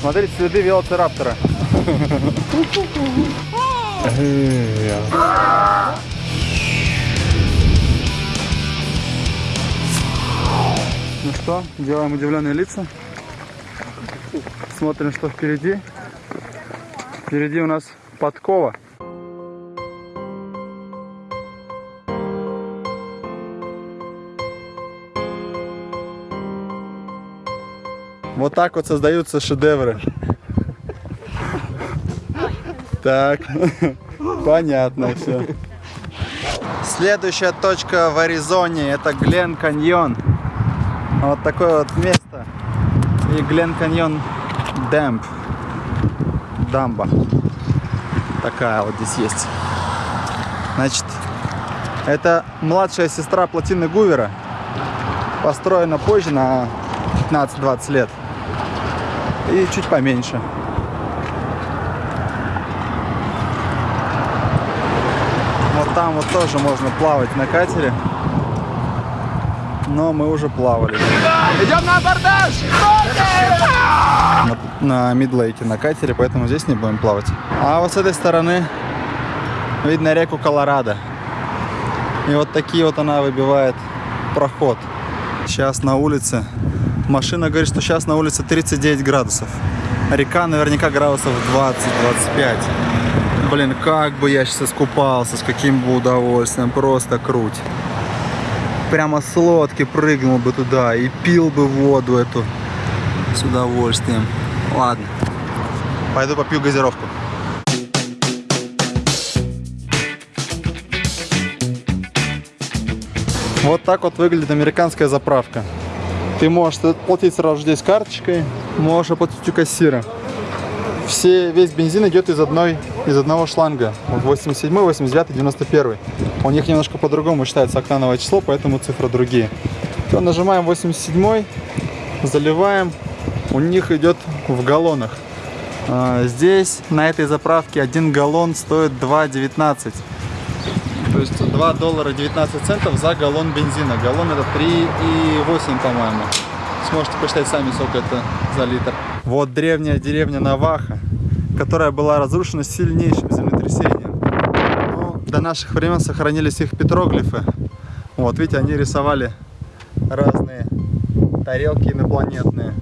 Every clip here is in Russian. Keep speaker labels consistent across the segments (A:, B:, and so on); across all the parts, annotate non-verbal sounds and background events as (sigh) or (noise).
A: Смотрите, следы велоцираптора. Ну что, делаем удивленные лица. Смотрим, что впереди. Впереди у нас подкова. Вот так вот создаются шедевры. Так, понятно все. Следующая точка в Аризоне это Глен Каньон. Вот такое вот место. И Глен Каньон Дэмп. Дамба. Такая вот здесь есть. Значит, это младшая сестра плотины Гувера. Построена позже, на 15-20 лет. И чуть поменьше. Вот там вот тоже можно плавать на катере. Но мы уже плавали.
B: Идем на абордаж!
A: На, на Мидлейке, на катере, поэтому здесь не будем плавать. А вот с этой стороны видно реку Колорадо. И вот такие вот она выбивает проход. Сейчас на улице. Машина говорит, что сейчас на улице 39 градусов. Река наверняка градусов 20-25. Блин, как бы я сейчас искупался, с каким бы удовольствием. Просто круть. Прямо с лодки прыгнул бы туда и пил бы воду эту с удовольствием. Ладно. Пойду попью газировку. Вот так вот выглядит американская заправка. Ты можешь платить сразу здесь карточкой, можешь оплатить у кассира. Все, весь бензин идет из, одной, из одного шланга. 87, 89, 91. У них немножко по-другому считается октановое число, поэтому цифры другие. Все, нажимаем 87, заливаем. У них идет в галлонах. А, Здесь на этой заправке один галлон стоит 2,19. То есть 2 доллара 19 центов за галлон бензина. Галлон это 3,8, по-моему. Сможете посчитать сами, сколько это за литр. Вот древняя деревня Наваха, которая была разрушена сильнейшим землетрясением. Но до наших времен сохранились их петроглифы. Вот, видите, они рисовали разные тарелки инопланетные.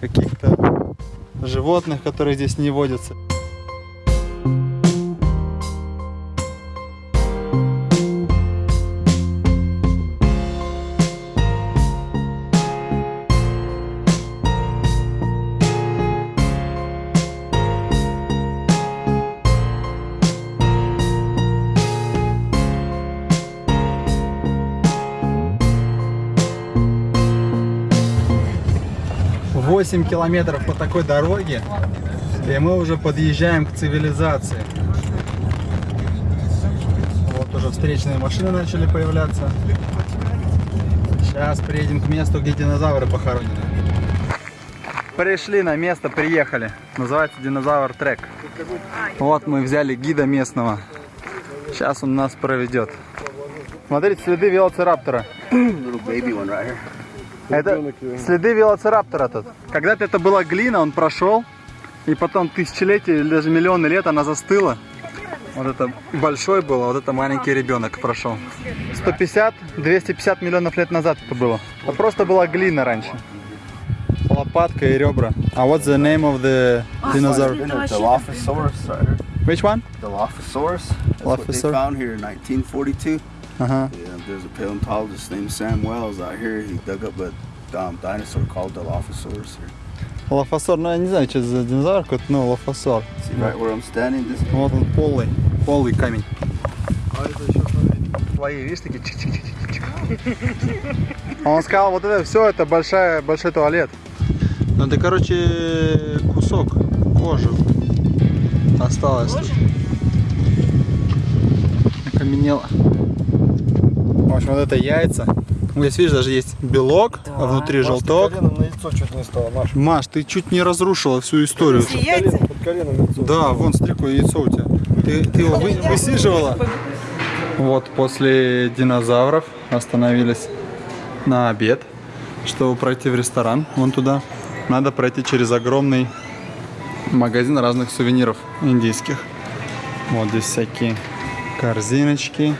A: Каких-то животных, которые здесь не водятся. Восемь километров по такой дороге, и мы уже подъезжаем к цивилизации. Вот уже встречные машины начали появляться. Сейчас приедем к месту, где динозавры похоронены. Пришли на место, приехали. Называется динозавр трек. Вот мы взяли гида местного. Сейчас он нас проведет. Смотрите, следы велоцираптора. Это следы велоцираптора тут. Когда-то это была глина, он прошел, и потом тысячелетия или даже миллионы лет она застыла. Вот это большой был, а вот это маленький ребенок прошел. 150-250 миллионов лет назад это было. Это просто была глина раньше. Лопатка и ребра. А what's the name of the dinosaur?
C: Right here.
A: Which one?
C: Dilophosaurus. That's what they found here in 1942.
A: Ага.
C: Yeah, there's a paleontologist named Sam Wells out here. He dug up a um, dinosaur called Dilophosaurus here.
A: Лофосор, ну я не знаю, что это за динозавр какой-то, но лофосор.
C: See right where I'm standing? This
A: Вот он полый, полый камень. Твои, видишь, такие чик-чик-чик-чик. Он сказал, вот это все, это большая, большой туалет. Ну это, короче, кусок кожи осталось. тут. Окаменело. В общем, вот это яйца. Здесь, видишь, даже есть белок, а внутри желток.
D: коленом на яйцо чуть не стало, Маш.
A: Маш, ты чуть не разрушила всю историю.
D: Колено, под коленом яйцо.
A: Да, вон, смотри, какое яйцо у тебя. Ты, ты его вы- высиживала? Вот после динозавров остановились на обед, чтобы пройти в ресторан, вон туда. Надо пройти через огромный Магазин разных сувениров индийских. Вот здесь всякие корзиночки.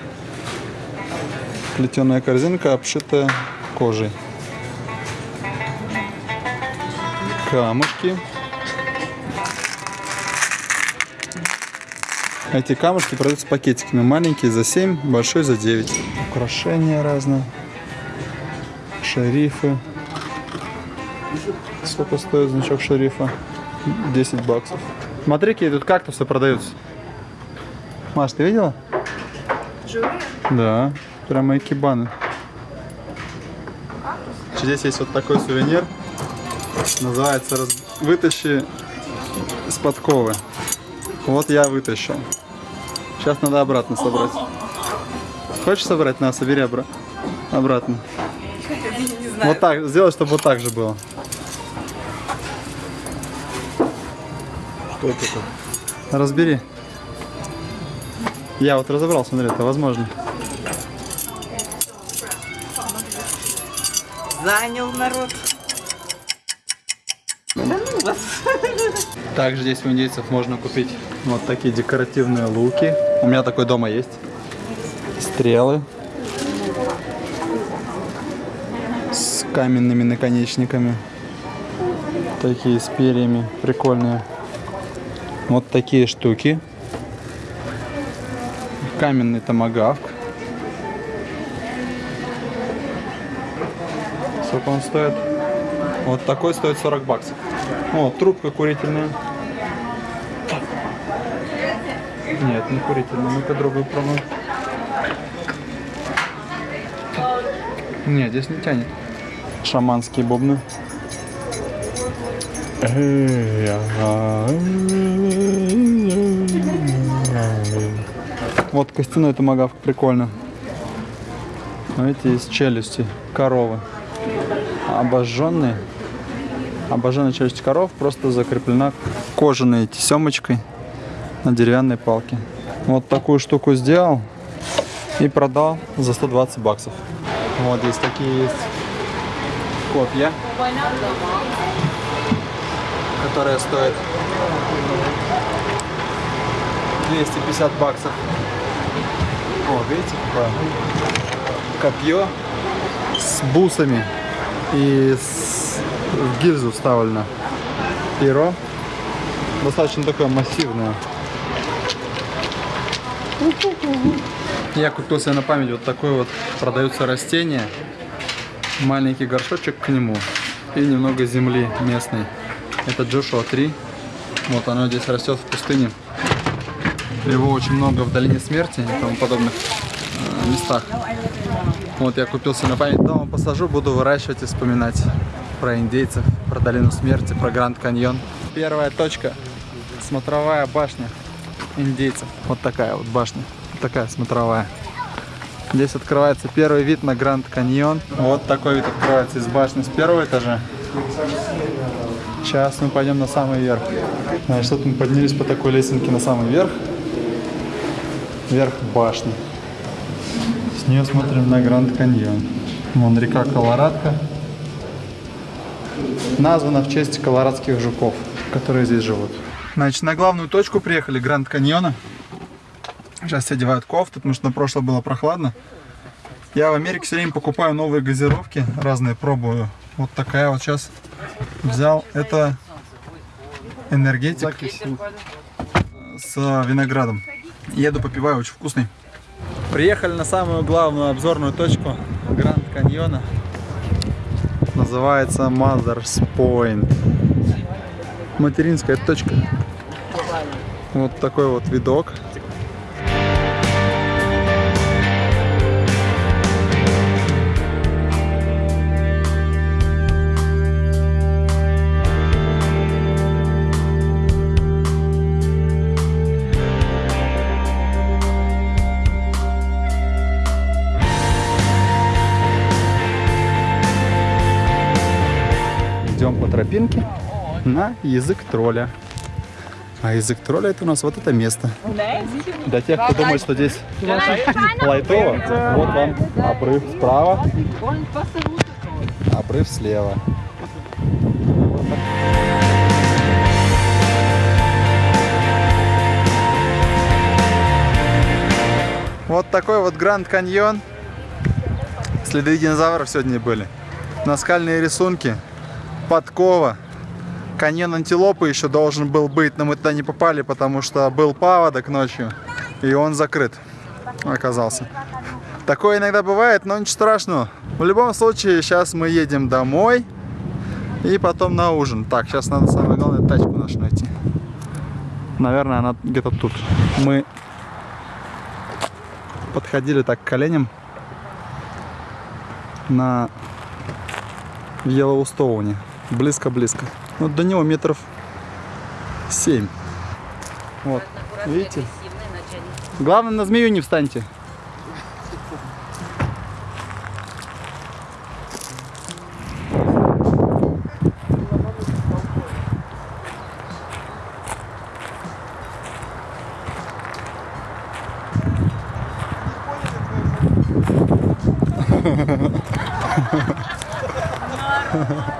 A: Плетеная корзинка, обшитая кожей. Камушки. Эти камушки продаются пакетиками. Маленькие за 7, большой за 9. Украшения разные. Шарифы. Сколько стоит значок шарифа? 10 баксов. Смотри, какие тут кактусы продаются. Маш, ты видела? Да, прямо экибаны. Здесь есть вот такой сувенир. Называется раз- «Вытащи с подковы». Вот я вытащил. Сейчас надо обратно собрать. Хочешь собрать? На, собери обра- обратно. Вот так, сделай, чтобы вот так же было.
D: Что это?
A: Разбери. Я вот разобрал, смотри, это возможно.
E: Занял народ.
A: Также здесь у индейцев можно купить вот такие декоративные луки. У меня такой дома есть. Стрелы. С каменными наконечниками. Такие с перьями. Прикольные. Вот такие штуки. Каменный томагавк. Сколько он стоит? Вот такой стоит 40 баксов. О, трубка курительная. Нет, не курительная. Ну-ка другую пробуем. Нет, здесь не тянет. Шаманские бубны. Вот костяной томагавк, прикольно. Видите, из челюсти коровы. Обожженные. Обожженная челюсть коров просто закреплена кожаной тесемочкой на деревянной палке. Вот такую штуку сделал и продал за 120 баксов. Вот здесь такие есть копья, которые стоят 250 баксов. О, видите, копье с бусами и с... в гильзу вставлено перо. Достаточно такое массивное. Я купил себе на память вот такое вот продаются растение. Маленький горшочек к нему и немного земли местной. Это Джошуа 3. Вот оно здесь растет в пустыне. Его очень много в долине смерти и тому подобных э, местах. Вот я купил себе на память. Дома посажу, буду выращивать и вспоминать про индейцев, про долину смерти, про Гранд Каньон. Первая точка. Смотровая башня индейцев. Вот такая вот башня. Такая смотровая. Здесь открывается первый вид на Гранд Каньон. Вот такой вид открывается из башни с первого этажа. Сейчас мы пойдем на самый верх. Значит, вот мы поднялись по такой лесенке на самый верх. Верх башни. С нее смотрим на Гранд Каньон. Вон река Колорадка. Названа в честь колорадских жуков, которые здесь живут. Значит, на главную точку приехали Гранд Каньона. Сейчас все одевают кофты, потому что на прошлое было прохладно. Я в Америке все время покупаю новые газировки, разные пробую. Вот такая вот сейчас взял. Это энергетик с виноградом. Еду попиваю, очень вкусный. Приехали на самую главную обзорную точку Гранд Каньона. Называется Mother's Point. Материнская точка. Вот такой вот видок. тропинки на язык тролля. А язык тролля это у нас вот это место. Для тех, кто думает, что здесь лайтово, вот вам обрыв справа, обрыв слева. Вот такой вот Гранд Каньон. Следы динозавров сегодня были. Наскальные рисунки, Подкова. Каньон антилопы еще должен был быть, но мы туда не попали, потому что был паводок ночью. И он закрыт оказался. Такое иногда бывает, но ничего страшного. В любом случае, сейчас мы едем домой. И потом на ужин. Так, сейчас надо самое главное тачку нашу найти. Наверное, она где-то тут. Мы подходили так к коленям на Йеллоустоуне. Близко-близко. Вот до него метров 7. Вот. Видите? Главное, на змею не встаньте.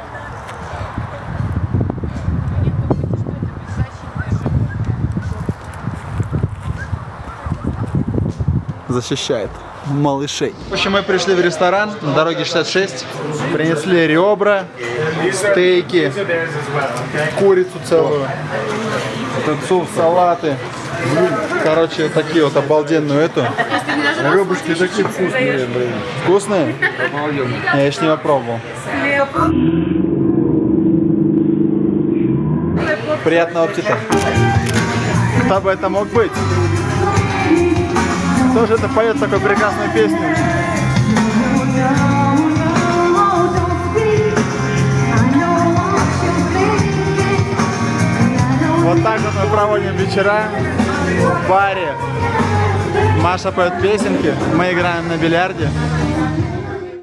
A: (laughs) защищает малышей. В общем, мы пришли в ресторан на дороге 66, принесли ребра, стейки, курицу целую, тунцу, салаты. Короче, такие вот обалденную эту.
D: Ребушки такие вкусные, блин.
A: Вкусные? Я еще не попробовал. Приятного аппетита. Кто бы это мог быть? Кто же это поет такую прекрасную песню? Вот так вот мы проводим вечера в баре. Маша поет песенки, мы играем на бильярде.